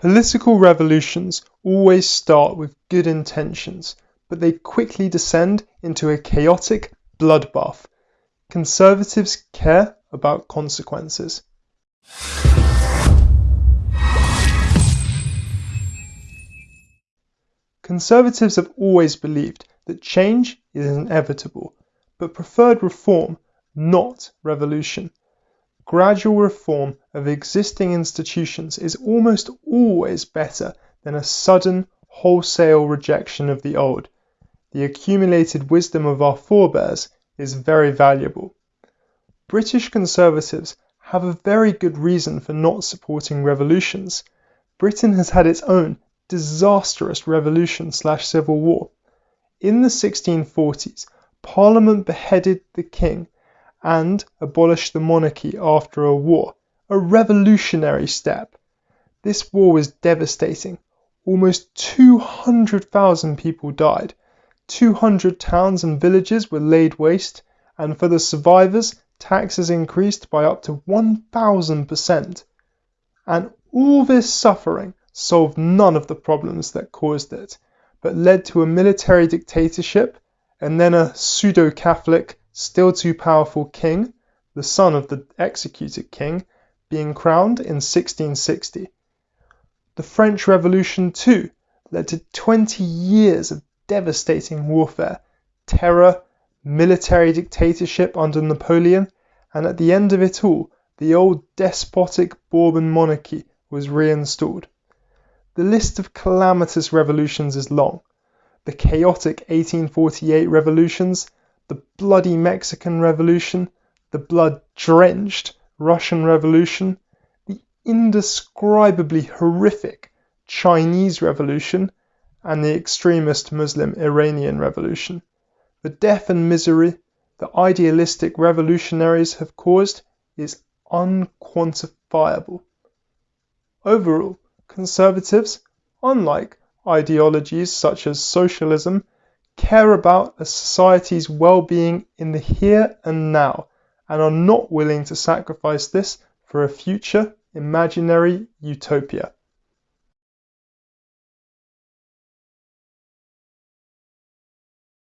Political revolutions always start with good intentions, but they quickly descend into a chaotic bloodbath. Conservatives care about consequences. Conservatives have always believed that change is inevitable, but preferred reform, not revolution. Gradual reform of existing institutions is almost always better than a sudden, wholesale rejection of the old. The accumulated wisdom of our forebears is very valuable. British Conservatives have a very good reason for not supporting revolutions. Britain has had its own disastrous revolution slash civil war. In the 1640s, Parliament beheaded the king and abolished the monarchy after a war, a revolutionary step. This war was devastating. Almost 200,000 people died. 200 towns and villages were laid waste, and for the survivors, taxes increased by up to 1,000%. And all this suffering solved none of the problems that caused it, but led to a military dictatorship and then a pseudo Catholic still too powerful king, the son of the executed king, being crowned in 1660. The French Revolution, too, led to 20 years of devastating warfare, terror, military dictatorship under Napoleon, and at the end of it all, the old despotic Bourbon monarchy was reinstalled. The list of calamitous revolutions is long. The chaotic 1848 revolutions, the bloody Mexican Revolution, the blood drenched Russian Revolution, the indescribably horrific Chinese Revolution, and the extremist Muslim Iranian Revolution. The death and misery the idealistic revolutionaries have caused is unquantifiable. Overall, conservatives, unlike ideologies such as socialism, care about a society's well-being in the here and now and are not willing to sacrifice this for a future imaginary utopia.